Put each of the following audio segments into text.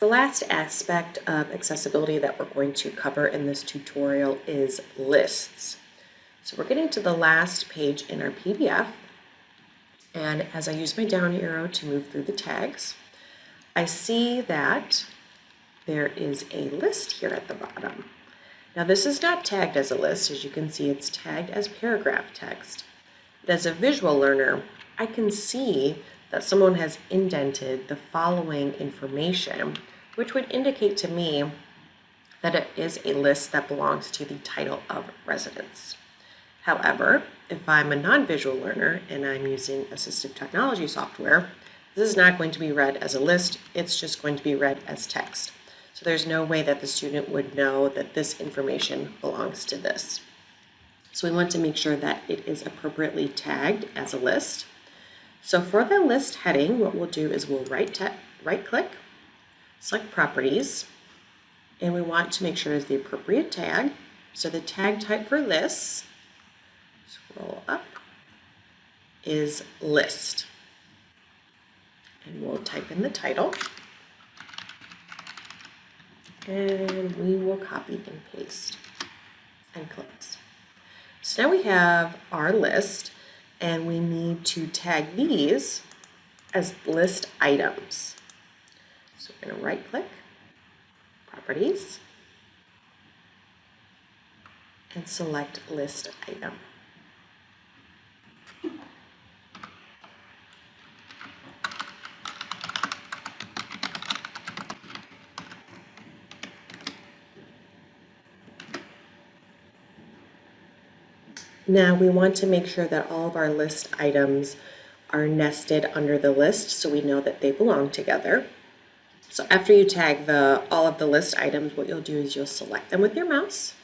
The last aspect of accessibility that we're going to cover in this tutorial is lists. So we're getting to the last page in our PDF. And as I use my down arrow to move through the tags, I see that there is a list here at the bottom. Now this is not tagged as a list. As you can see, it's tagged as paragraph text. But as a visual learner, I can see that someone has indented the following information, which would indicate to me that it is a list that belongs to the title of residence. However, if I'm a non-visual learner and I'm using assistive technology software, this is not going to be read as a list, it's just going to be read as text. So there's no way that the student would know that this information belongs to this. So we want to make sure that it is appropriately tagged as a list. So for the list heading, what we'll do is we'll right, right click, select properties, and we want to make sure it's the appropriate tag. So the tag type for lists, scroll up, is list. And we'll type in the title. And we will copy and paste and close. So now we have our list and we need to tag these as list items. So we're going to right click, properties, and select list item. Now we want to make sure that all of our list items are nested under the list so we know that they belong together. So after you tag the all of the list items, what you'll do is you'll select them with your mouse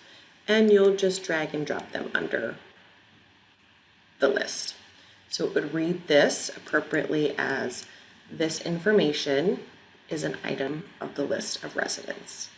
and you'll just drag and drop them under the list. So it would read this appropriately as this information is an item of the list of residents.